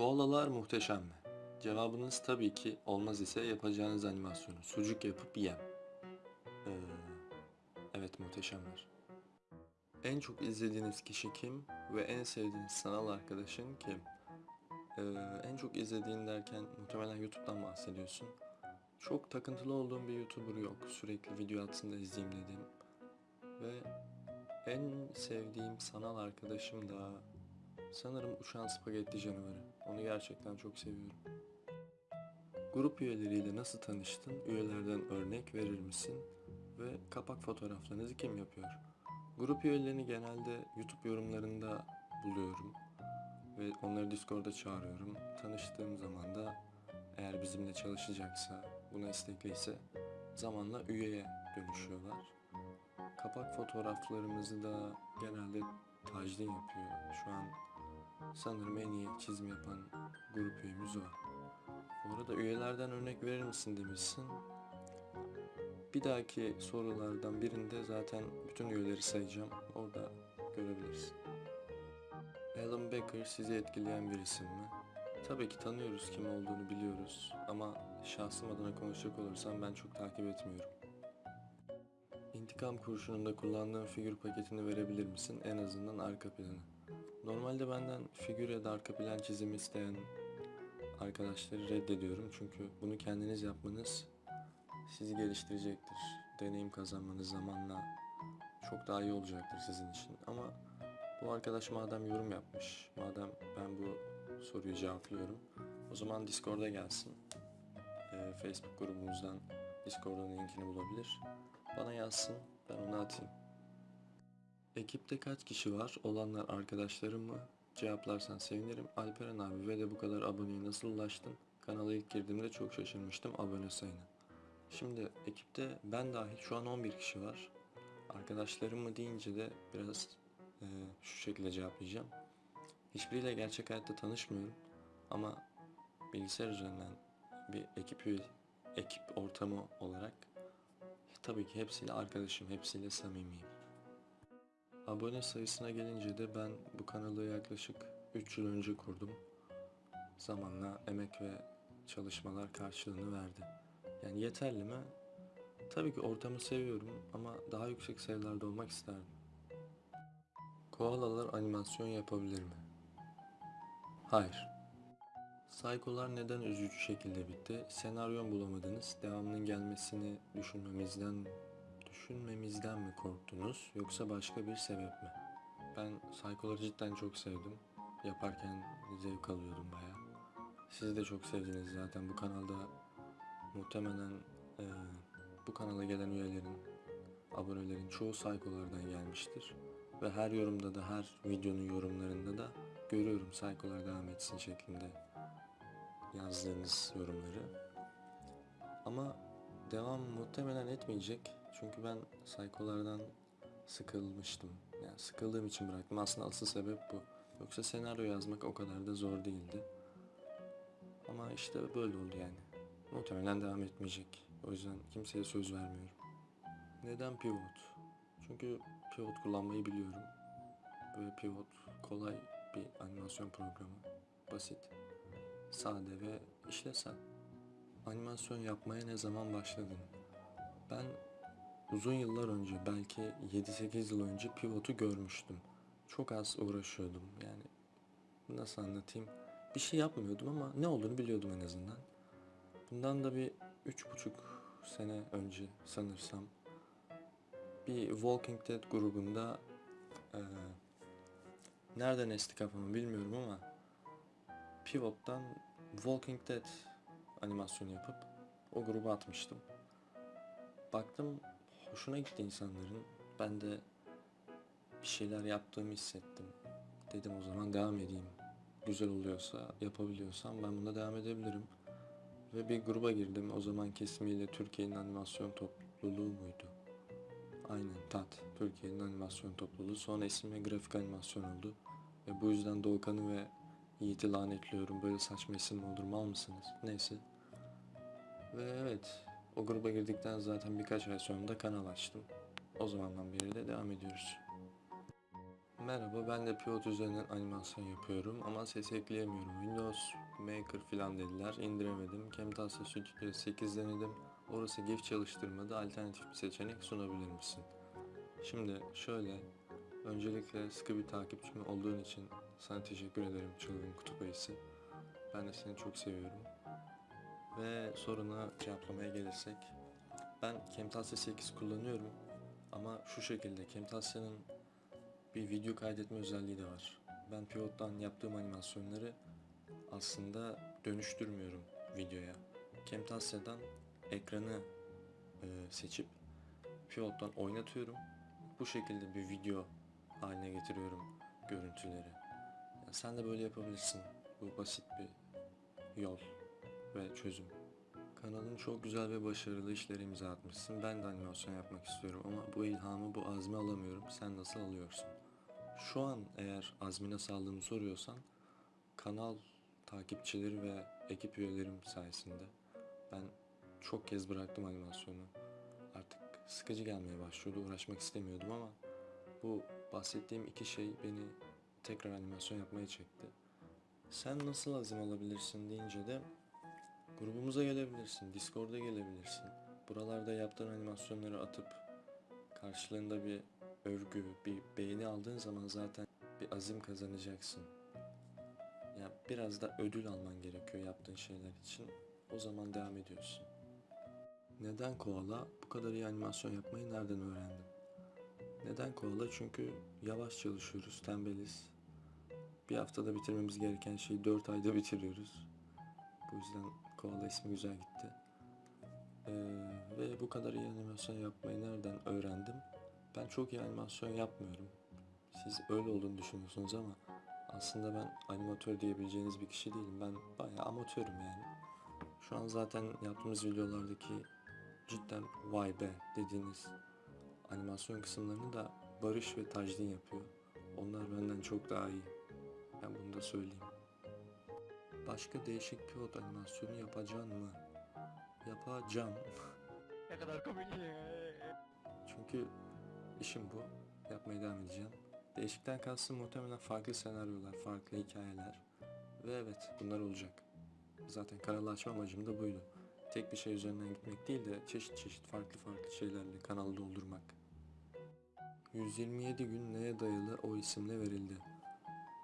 Koalalar muhteşem mi? Cevabınız tabii ki olmaz ise yapacağınız animasyonu sucuk yapıp yem. Ee, evet muhteşemler. En çok izlediğiniz kişi kim ve en sevdiğiniz sanal arkadaşın kim? Ee, en çok izlediğin derken muhtemelen YouTube'dan bahsediyorsun. Çok takıntılı olduğum bir YouTuber yok. Sürekli video atsın da izleyeyim dedim. Ve en sevdiğim sanal arkadaşım da sanırım Uçan Spagetti Canavarı. Onu gerçekten çok seviyorum. Grup üyeleriyle nasıl tanıştın? Üyelerden örnek verir misin? Ve kapak fotoğraflarınızı kim yapıyor? Grup üyelerini genelde YouTube yorumlarında buluyorum. Ve onları Discord'a çağırıyorum. Tanıştığım zaman da eğer bizimle çalışacaksa, buna istekliyse zamanla üyeye dönüşüyorlar. Kapak fotoğraflarımızı da genelde Tajdin yapıyor. Şu an sanırım en iyi çizim yapan grup üyemiz o. Bu arada üyelerden örnek verir misin demişsin. Bir dahaki sorulardan birinde zaten bütün üyeleri sayacağım. Orada görebilirsin. Alan Becker sizi etkileyen bir isim mi? Tabii ki tanıyoruz kim olduğunu biliyoruz ama şahsım adına konuşacak olursam ben çok takip etmiyorum. İntikam kurşununda kullandığın figür paketini verebilir misin? En azından arka planı. Normalde benden figür ya da arka plan çizimi isteyen arkadaşları reddediyorum. Çünkü bunu kendiniz yapmanız sizi geliştirecektir. Deneyim kazanmanız zamanla çok daha iyi olacaktır sizin için. Ama bu arkadaş madem yorum yapmış, madem ben bu soruyu cevaplıyorum, o zaman Discord'a gelsin. Ee, Facebook grubumuzdan Discord'un linkini bulabilir. Bana yazsın, ben onu atayım. Ekipte kaç kişi var? Olanlar arkadaşlarım mı? Cevaplarsan sevinirim. Alperen abi ve de bu kadar aboneye nasıl ulaştın? Kanala ilk girdiğimde çok şaşırmıştım abone sayına. Şimdi ekipte ben dahil şu an 11 kişi var. Arkadaşlarım mı deyince de biraz e, şu şekilde cevaplayacağım. Hiçbiriyle gerçek hayatta tanışmıyorum ama bilgisayar üzerinden bir ekip ekip ortamı olarak tabii ki hepsiyle arkadaşım, hepsiyle samimiyim. Abone sayısına gelince de ben bu kanalı yaklaşık 3 yıl önce kurdum. Zamanla emek ve çalışmalar karşılığını verdi. Yani yeterli mi? Tabii ki ortamı seviyorum ama daha yüksek sayılarda olmak isterdim. Koalalar animasyon yapabilir mi? Hayır. Saykolar neden üzücü şekilde bitti? Senaryon bulamadınız. Devamının gelmesini düşünmemizden düşünmemizden mi korktunuz yoksa başka bir sebep mi? Ben Saykoları cidden çok sevdim. Yaparken zevk alıyordum baya. Siz de çok sevdiniz zaten bu kanalda muhtemelen eee, bu kanala gelen üyelerin, abonelerin çoğu Saykolardan gelmiştir. Ve her yorumda da her videonun yorumlarında da görüyorum Saykolar devam etsin şeklinde yazdığınız yorumları. Ama devam muhtemelen etmeyecek. Çünkü ben saykolardan sıkılmıştım. Yani sıkıldığım için bıraktım. Aslında asıl sebep bu. Yoksa senaryo yazmak o kadar da zor değildi. Ama işte böyle oldu yani. Muhtemelen devam etmeyecek. O yüzden kimseye söz vermiyorum. Neden pivot? Çünkü pivot kullanmayı biliyorum. Böyle pivot kolay bir animasyon programı. Basit, sade ve işlevsel. Animasyon yapmaya ne zaman başladın? Ben uzun yıllar önce belki 7-8 yıl önce pivotu görmüştüm. Çok az uğraşıyordum yani nasıl anlatayım bir şey yapmıyordum ama ne olduğunu biliyordum en azından. Bundan da bir üç buçuk sene önce sanırsam bir Walking Dead grubunda eee, nereden esti kafamı bilmiyorum ama Pivot'tan Walking Dead animasyonu yapıp o gruba atmıştım. Baktım hoşuna gitti insanların. Ben de bir şeyler yaptığımı hissettim. Dedim o zaman devam edeyim. Güzel oluyorsa, yapabiliyorsam ben bunda devam edebilirim. Ve bir gruba girdim. O zaman ismiyle Türkiye'nin animasyon topluluğu muydu? Aynen TAT. Türkiye'nin animasyon topluluğu. Sonra ismi grafik animasyon oldu. Ve bu yüzden Doğukan'ı ve Yiğit'i lanetliyorum. Böyle saçma isim olur mal mısınız? Neyse. Ve evet o gruba girdikten zaten birkaç ay sonra da kanal açtım. O zamandan beri de devam ediyoruz. Merhaba, ben de Pivot üzerinden animasyon yapıyorum ama ses ekleyemiyorum. Windows Maker falan dediler, indiremedim. Camtasia Studio 8 denedim. Orası GIF çalıştırmadı, alternatif bir seçenek sunabilir misin? Şimdi şöyle, öncelikle sıkı bir takipçim olduğun için sana teşekkür ederim çılgın kutup ayısı. Ben de seni çok seviyorum. Ve soruna cevaplamaya gelirsek, ben Camtasia 8 kullanıyorum ama şu şekilde Camtasia'nın bir video kaydetme özelliği de var. Ben Pivot'tan yaptığım animasyonları aslında dönüştürmüyorum videoya. Camtasia'dan ekranı e, seçip Pivot'tan oynatıyorum. Bu şekilde bir video haline getiriyorum görüntüleri. Yani sen de böyle yapabilirsin. Bu basit bir yol ve çözüm. Kanalın çok güzel ve başarılı işlere imza atmışsın. Ben de animasyon yapmak istiyorum ama bu ilhamı, bu azmi alamıyorum. Sen nasıl alıyorsun? Şu an eğer azmi nasıl soruyorsan kanal takipçileri ve ekip üyelerim sayesinde ben çok kez bıraktım animasyonu. Artık sıkıcı gelmeye başlıyordu. Uğraşmak istemiyordum ama bu bahsettiğim iki şey beni tekrar animasyon yapmaya çekti. Sen nasıl azim alabilirsin deyince de grubumuza gelebilirsin, Discord'a gelebilirsin. Buralarda yaptığın animasyonları atıp karşılığında bir övgü, bir beğeni aldığın zaman zaten bir azim kazanacaksın. Ya biraz da ödül alman gerekiyor yaptığın şeyler için. O zaman devam ediyorsun. Neden koala? Bu kadar iyi animasyon yapmayı nereden öğrendin? Neden koala? Çünkü yavaş çalışıyoruz, tembeliz. Bir haftada bitirmemiz gereken şeyi 4 ayda bitiriyoruz. Bu yüzden koala ismi güzel gitti. Ee, ve bu kadar iyi animasyon yapmayı nereden öğrendim? Ben çok iyi animasyon yapmıyorum. Siz öyle olduğunu düşünüyorsunuz ama aslında ben animatör diyebileceğiniz bir kişi değilim. Ben bayağı amatörüm yani. Şu an zaten yaptığımız videolardaki cidden vay be dediğiniz animasyon kısımlarını da Barış ve Tajdin yapıyor. Onlar benden çok daha iyi. Ben bunu da söyleyeyim. Başka değişik pivot animasyonu yapacağım mı? Yapacağım. Ne kadar komik. Çünkü işim bu. Yapmaya devam edeceğim. Değişikten kastım muhtemelen farklı senaryolar, farklı hikayeler. Ve evet bunlar olacak. Zaten kanalı açma amacım da buydu. Tek bir şey üzerinden gitmek değil de çeşit çeşit farklı farklı şeylerle kanalı doldurmak. 127 gün neye dayalı o isimle verildi?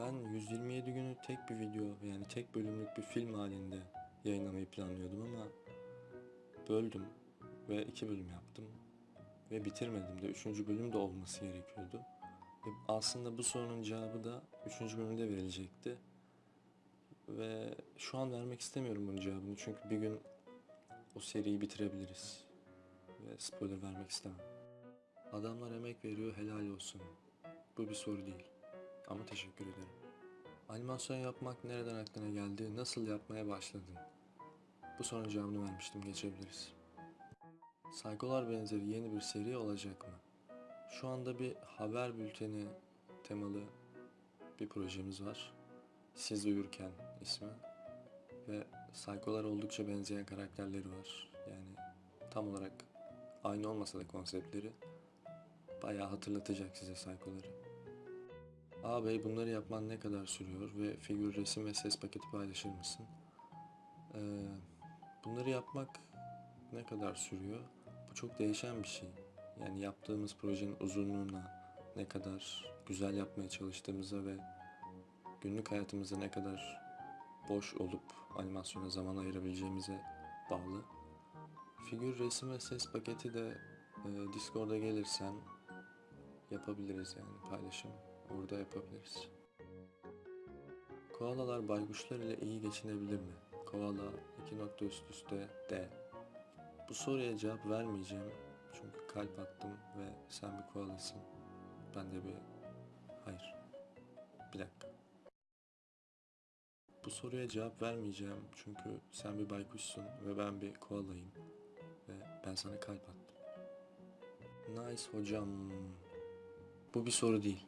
Ben 127 günü tek bir video yani tek bölümlük bir film halinde yayınlamayı planlıyordum ama böldüm ve iki bölüm yaptım ve bitirmedim de üçüncü bölüm de olması gerekiyordu. Ve aslında bu sorunun cevabı da üçüncü bölümde verilecekti. Ve şu an vermek istemiyorum bunun cevabını çünkü bir gün o seriyi bitirebiliriz. Ve spoiler vermek istemem. Adamlar emek veriyor helal olsun. Bu bir soru değil. Ama teşekkür ederim. Animasyon yapmak nereden aklına geldi? Nasıl yapmaya başladın? Bu sorunun cevabını vermiştim. Geçebiliriz. Saykolar benzeri yeni bir seri olacak mı? Şu anda bir haber bülteni temalı bir projemiz var. Siz Uyurken ismi. Ve saykolar oldukça benzeyen karakterleri var. Yani tam olarak aynı olmasa da konseptleri bayağı hatırlatacak size saykoları. Ağabey bunları yapman ne kadar sürüyor ve figür, resim ve ses paketi paylaşır mısın? Ee, bunları yapmak ne kadar sürüyor? Bu çok değişen bir şey. Yani yaptığımız projenin uzunluğuna, ne kadar güzel yapmaya çalıştığımıza ve günlük hayatımızda ne kadar boş olup animasyona zaman ayırabileceğimize bağlı. Figür, resim ve ses paketi de e, Discord'a gelirsen yapabiliriz yani paylaşım. Orada yapabiliriz. Koalalar baykuşlar ile iyi geçinebilir mi? Koala iki nokta üst üste D. Bu soruya cevap vermeyeceğim. Çünkü kalp attım ve sen bir koalasın. Ben de bir... Hayır. Bir dakika. Bu soruya cevap vermeyeceğim çünkü sen bir baykuşsun ve ben bir koalayım. Ve ben sana kalp attım. Nice hocam. Bu bir soru değil.